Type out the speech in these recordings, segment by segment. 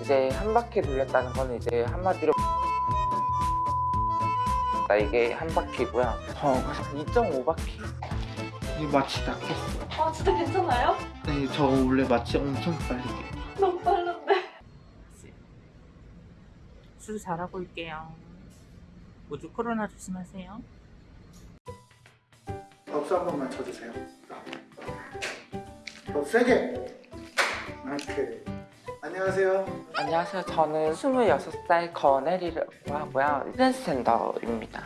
이제 한 바퀴 돌렸다는 건 이제 한마디로 나 이게 한 바퀴고요. 어, 2.5바퀴. 이 마취 낫겠어. 아 진짜 괜찮아요? 네, 저 원래 마취 엄청 빨리 깨요. 너무 빠른데 수술 잘하고 올게요. 우주 코로나 조심하세요. 박수 한 번만 쳐주세요. 더 세게. 오케이. 안녕하세요. 안녕하세요. 저는 26살 권혜리라고 하고요. 트랜스젠더입니다.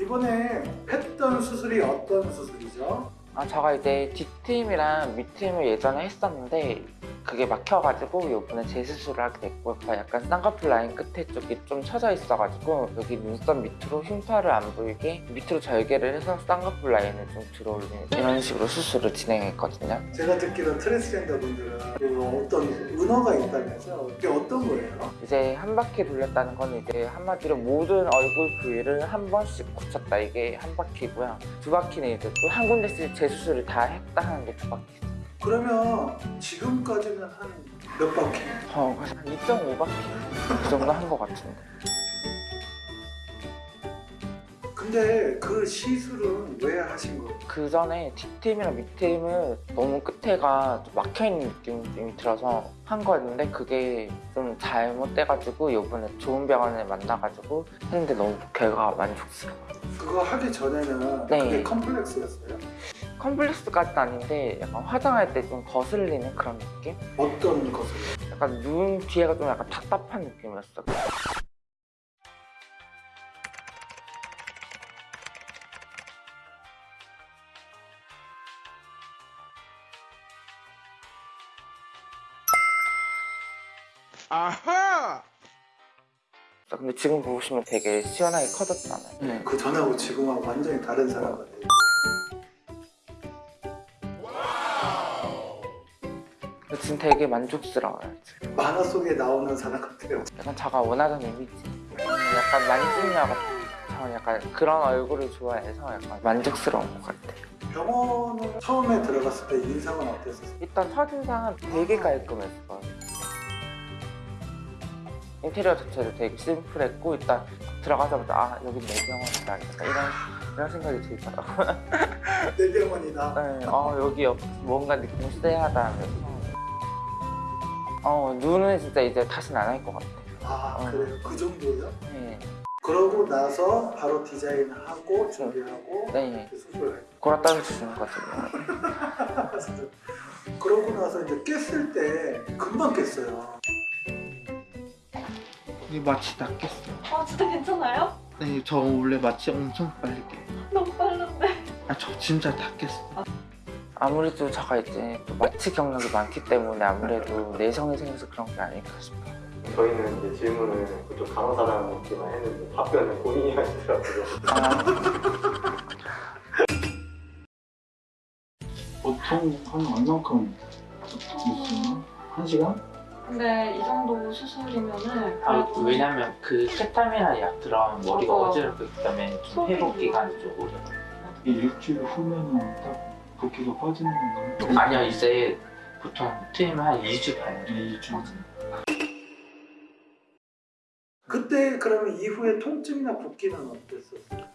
이번에 했던 수술이 어떤 수술이죠? 아, 제가 이제 뒷트임이랑 밑트임을 예전에 했었는데 그게 막혀가지고 이번에 재수술을 하게 됐고 약간 쌍꺼풀 라인 끝에 쪽이 좀 처져 있어가지고 여기 눈썹 밑으로 흉터를 안 보이게 밑으로 절개를 해서 쌍꺼풀 라인을 좀 들어올리는 이런 식으로 수술을 진행했거든요. 제가 듣기로 트랜스젠더 분들은 그 어떤 은어가 있다면서요? 그게 어떤 거예요? 이제 한 바퀴 돌렸다는 건 이제 한마디로 모든 얼굴 부위를 한 번씩 굳혔다 이게 한 바퀴고요. 두 바퀴는 이제 또 한 군데씩 재수술을 다 했다 하는 게 두 바퀴. 그러면 지금까지는 한 몇 바퀴? 어, 한 2.5바퀴 그 정도 한 것 같은데. 근데 그 시술은 왜 하신 거예요? 그 전에 뒷팀이랑 밑팀을 너무 끝에가 좀 막혀있는 느낌이 들어서 한 거였는데 그게 좀 잘못돼가지고 이번에 좋은 병원을 만나가지고 했는데 너무 결과가 만족스러워요. 그거 하기 전에는 네. 그게 컴플렉스였어요? 컴플렉스 까지는 아닌데 약간 화장할 때 좀 거슬리는 그런 느낌? 어떤 것을? 약간 눈 뒤에가 좀 약간 답답한 느낌이었어. 아하! 근데 지금 보시면 되게 시원하게 커졌잖아요. 네. 그 전하고 지금하고 완전히 다른 사람 같아요. 지금 되게 만족스러워요. 지금. 만화 속에 나오는 사람 같아요. 약간 제가 원하던 이미지. 음, 약간 만찢녀 같은. 저는 약간 그런 얼굴을 좋아해서 약간 만족스러운 것 같아요. 병원을 처음에 들어갔을 때 인상은 어땠었어요? 일단 첫인상은 되게 깔끔했어요. 인테리어 자체도 되게 심플했고 일단 들어가자마자 아 여긴 내 병원이다 약간 이런 이런 생각이 들더라고요. 내 병원이다. 네, 어 여기 옆- 뭔가 느낌 쎄하다 하면서 어 눈은 진짜 이제 다시는 안 할 것 같아요. 아 어. 그래요? 그 정도요? 네, 그러고 나서 바로 디자인하고 준비하고 네. 수술을 골아 따져 주는 거죠. 그러고 나서 이제 깼을 때 금방 깼어요. 이 마취 낫겠어. 아 진짜 괜찮아요? 네, 저 원래 마취 엄청 빨리 깨요. 너무 빠른데 아, 저 진짜 낫겠어. 아무래도 제가 이제 또 마취 경력이 많기 때문에 아무래도 내성이 생겨서 그런 게 아닐까 싶어요. 저희는 이제 질문을 그쪽 간호사장님께만 했는데 답변은 본인이 하시더라고요. 아, 보통 한 얼만큼 있어요? 한 시간? 근데 이 정도 수술이면은 아, 왜냐면 그 케타민이나 약 들어가면 머리가. 어지럽기 때문에 좀 회복 기간이 좀 오래 이 일주일 후면은 딱 붓기가 빠지는 건가요? 아니요 이제 보통 트임은 한 2주 봐요 2주 그때 그러면 이후에 통증이나 붓기는 어땠었어요?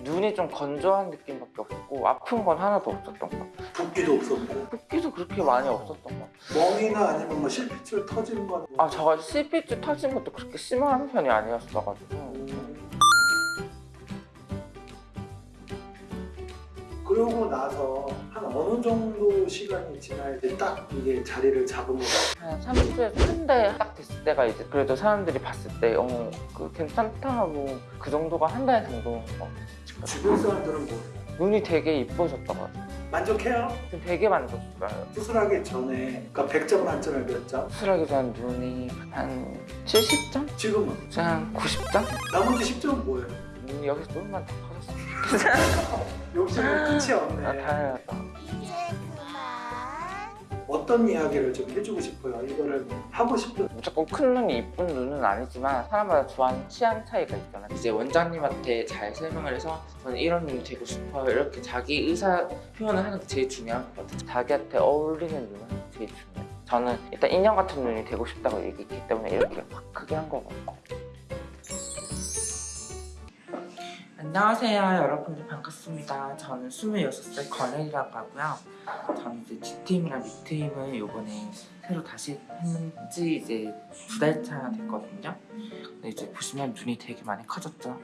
눈이 좀 건조한 느낌밖에 없고 아픈 건 하나도 없었던 것 같아요. 붓기도 없었고 붓기도 그렇게 많이 없었던 것 같아요. 멍이나 아니면 뭐 실핏줄 터지는 건 아, 저가 CPG 터진 것도 그렇게 심한 편이 아니었어가지고. 그러고 나서 한 어느 정도 시간이 지나야 돼딱 이게 자리를 잡은 거예요. 한 3주에서 한달 딱 됐을 때가 이제 그래도 사람들이 봤을 때, 어, 그 괜찮다 하고 그 정도가 한 달 정도. 어, 주변 사람들은 뭐 눈이 되게 이뻐졌다고요. 만족해요? 지금 되게 만족스러워요. 수술하기 전에 그러니까 100점 만점에 몇 점? 수술하기 전 눈이 한 70점? 지금은 지금 한 90점? 나머지 10점은 뭐예요? 눈이 여기서 조금만 더 욕심은 끝이 좋겠다. 아, 없네. 다행이다. 어떤 이야기를 좀 해주고 싶어요. 이거를 하고 싶은 무조건 큰 눈이 이쁜 눈은 아니지만 사람마다 좋아하는 취향 차이가 있잖아요. 이제 원장님한테 잘 설명을 해서 저는 이런 눈이 되고 싶어요. 이렇게 자기 의사 표현을 하는 게 제일 중요한 것 같아요. 자기한테 어울리는 눈은 제일 중요해요. 저는 일단 인형 같은 눈이 되고 싶다고 얘기했기 때문에 이렇게 확 크게 한 거고. 안녕하세요 여러분들 반갑습니다. 저는 26살 권혜이라고 하고요. 저는 이제 G팀이랑 B팀을 요번에 새로 다시 했는지 이제 두 달차 됐거든요. 근데 이제 보시면 눈이 되게 많이 커졌죠.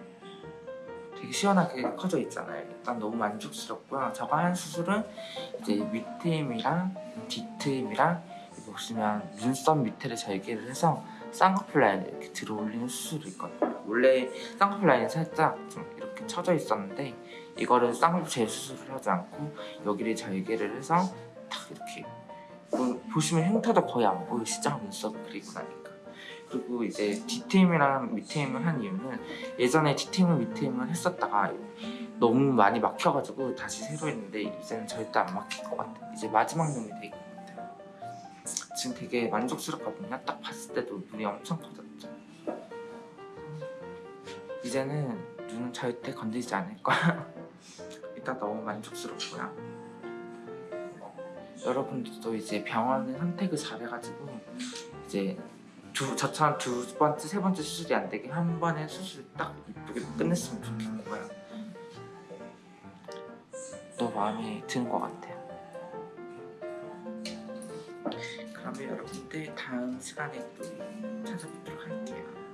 되게 시원하게 커져 있잖아요. 일단 너무 만족스럽고요. 저거 한 수술은 이제 뒤트임이랑 여기 보시면 눈썹 밑에를 절개를 해서 쌍꺼풀 라인을 이렇게 들어 올리는 수술이 있거든요. 원래 쌍꺼풀 라인이 살짝 좀 이렇게 쳐져 있었는데 이거를 쌍꺼풀 재수술을 하지 않고 여기를 절개를 해서 탁 이렇게 보- 보시면 흉터도 거의 안 보이시죠? 눈썹 그리고 나니까. 그리고 이제 D팀이랑 밑팀을 한 이유는 예전에 D팀을 밑팀을 했었다가 너무 많이 막혀가지고 다시 새로 했는데 이제는 절대 안 막힐 것 같아요. 이제 마지막 놈이 될것 같아요. 지금 되게 만족스럽거든요. 딱 봤을 때도 눈이 엄청 커졌죠. 이제는 절대 건드리지 않을 거야. 일단 너무 만족스럽고요. 여러분들도 이제 병원을 선택을 잘해가지고 이제 두, 저처럼 두 번째, 세 번째 수술이 안 되게 한 번에 수술 딱 이쁘게 끝냈으면 좋겠고요. 또 마음에 드는 것 같아요. 그러면 여러분들 다음 시간에 또 찾아뵙도록 할게요.